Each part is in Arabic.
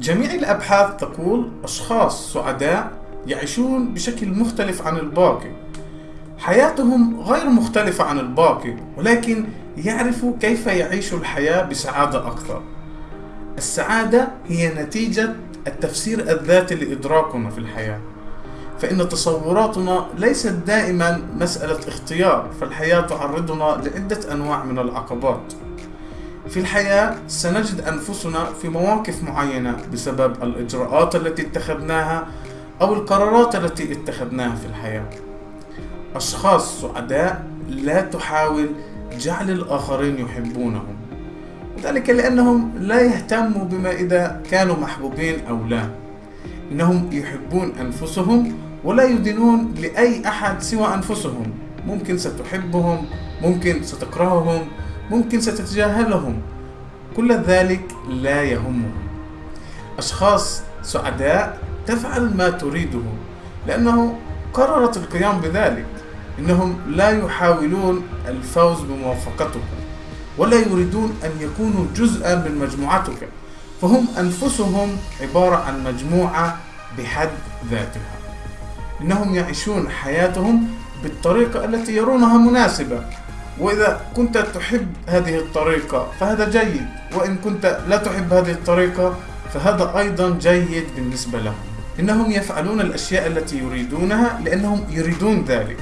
جميع الأبحاث تقول أشخاص سعداء يعيشون بشكل مختلف عن الباقي. حياتهم غير مختلفة عن الباقي ولكن يعرفوا كيف يعيشوا الحياة بسعادة أكثر. السعادة هي نتيجة التفسير الذاتي لإدراكنا في الحياة. فإن تصوراتنا ليست دائما مسألة اختيار فالحياة تعرضنا لعدة أنواع من العقبات. في الحياة سنجد أنفسنا في مواقف معينة بسبب الإجراءات التي اتخذناها أو القرارات التي اتخذناها في الحياة. أشخاص سعداء لا تحاول جعل الآخرين يحبونهم ذلك لأنهم لا يهتموا بما إذا كانوا محبوبين أو لا. إنهم يحبون أنفسهم ولا يدينون لأي أحد سوى أنفسهم. ممكن ستحبهم ممكن ستكرههم ممكن ستتجاهلهم. كل ذلك لا يهمهم. أشخاص سعداء تفعل ما تريده لأنه قررت القيام بذلك. إنهم لا يحاولون الفوز بموافقتك ولا يريدون أن يكونوا جزءا من مجموعتك. فهم أنفسهم عبارة عن مجموعة بحد ذاتها. إنهم يعيشون حياتهم بالطريقة التي يرونها مناسبة. وإذا كنت تحب هذه الطريقة فهذا جيد. وإن كنت لا تحب هذه الطريقة فهذا أيضا جيد بالنسبة لهم. إنهم يفعلون الأشياء التي يريدونها لأنهم يريدون ذلك.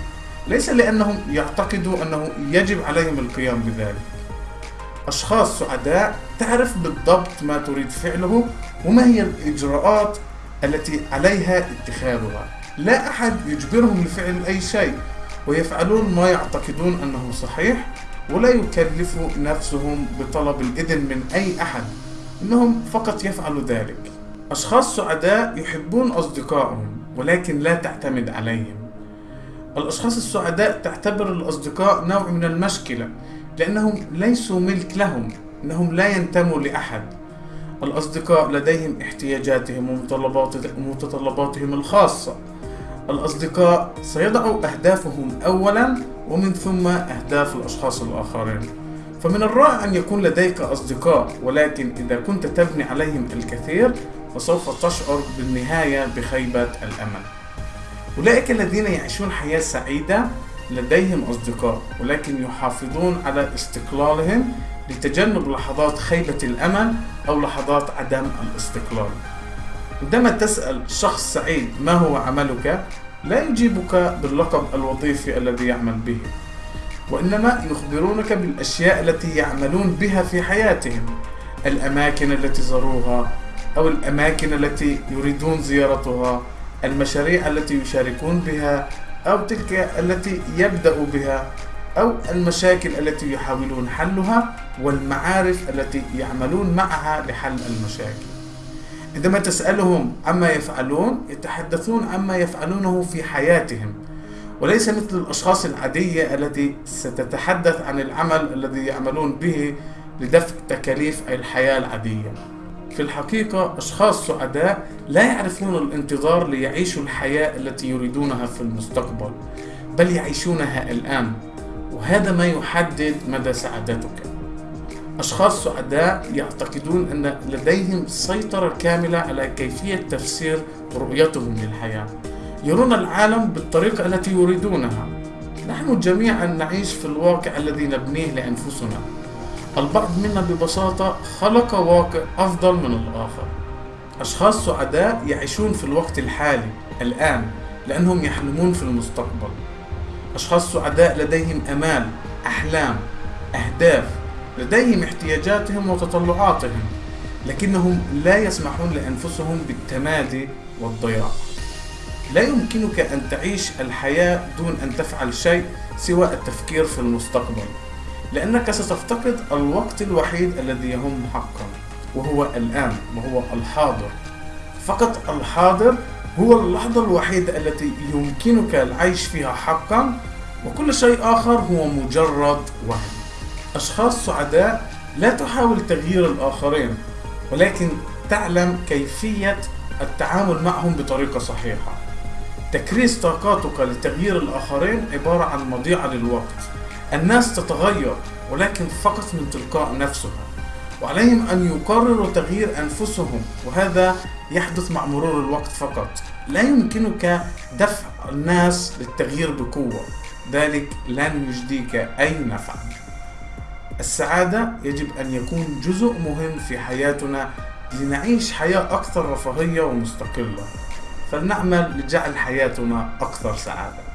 ليس لأنهم يعتقدوا أنه يجب عليهم القيام بذلك. أشخاص سعداء تعرف بالضبط ما تريد فعله وما هي الإجراءات التي عليها اتخاذها. لا أحد يجبرهم لفعل أي شيء. ويفعلون ما يعتقدون أنه صحيح ولا يكلفوا نفسهم بطلب الإذن من أي أحد إنهم فقط يفعلوا ذلك. أشخاص سعداء يحبون أصدقائهم ولكن لا تعتمد عليهم. الأشخاص السعداء تعتبر الأصدقاء نوع من المشكلة لأنهم ليسوا ملك لهم إنهم لا ينتموا لأحد. الأصدقاء لديهم احتياجاتهم ومتطلباتهم الخاصة. الأصدقاء سيضعوا أهدافهم أولا ومن ثم أهداف الأشخاص الآخرين. فمن الرائع أن يكون لديك أصدقاء ولكن إذا كنت تبني عليهم الكثير فسوف تشعر بالنهاية بخيبة الأمل. أولئك الذين يعيشون حياة سعيدة لديهم أصدقاء ولكن يحافظون على استقلالهم لتجنب لحظات خيبة الأمل أو لحظات عدم الاستقلال. عندما تسأل شخص سعيد ما هو عملك لا يجيبك باللقب الوظيفي الذي يعمل به وإنما يخبرونك بالأشياء التي يعملون بها في حياتهم الأماكن التي زاروها أو الأماكن التي يريدون زيارتها المشاريع التي يشاركون بها أو تلك التي يبدأ بها أو المشاكل التي يحاولون حلها والمعارف التي يعملون معها لحل المشاكل. عندما تسألهم عما يفعلون يتحدثون عما يفعلونه في حياتهم. وليس مثل الأشخاص العادية التي ستتحدث عن العمل الذي يعملون به لدفع تكاليف الحياة العادية. في الحقيقة أشخاص سعداء لا يعرفون الانتظار ليعيشوا الحياة التي يريدونها في المستقبل بل يعيشونها الآن. وهذا ما يحدد مدى سعادتك. أشخاص سعداء يعتقدون أن لديهم سيطرة كاملة على كيفية تفسير رؤيتهم للحياة. يرون العالم بالطريقة التي يريدونها. نحن جميعا نعيش في الواقع الذي نبنيه لأنفسنا. البعض منا ببساطة خلق واقع أفضل من الآخر. أشخاص سعداء يعيشون في الوقت الحالي الآن لأنهم يحلمون في المستقبل. أشخاص سعداء لديهم أمال أحلام أهداف لديهم احتياجاتهم وتطلعاتهم لكنهم لا يسمحون لأنفسهم بالتمادي والضياع. لا يمكنك أن تعيش الحياة دون أن تفعل شيء سوى التفكير في المستقبل لأنك ستفتقد الوقت الوحيد الذي يهم حقا وهو الآن وهو الحاضر. فقط الحاضر هو اللحظة الوحيدة التي يمكنك العيش فيها حقا وكل شيء آخر هو مجرد وهم. أشخاص سعداء لا تحاول تغيير الآخرين ولكن تعلم كيفية التعامل معهم بطريقة صحيحة. تكريس طاقاتك لتغيير الآخرين عبارة عن مضيعة للوقت. الناس تتغير ولكن فقط من تلقاء نفسها وعليهم أن يقرروا تغيير أنفسهم وهذا يحدث مع مرور الوقت فقط. لا يمكنك دفع الناس للتغيير بقوة. ذلك لن يجديك أي نفع. السعادة يجب أن يكون جزء مهم في حياتنا لنعيش حياة أكثر رفاهية ومستقلة. فلنعمل لجعل حياتنا أكثر سعادة.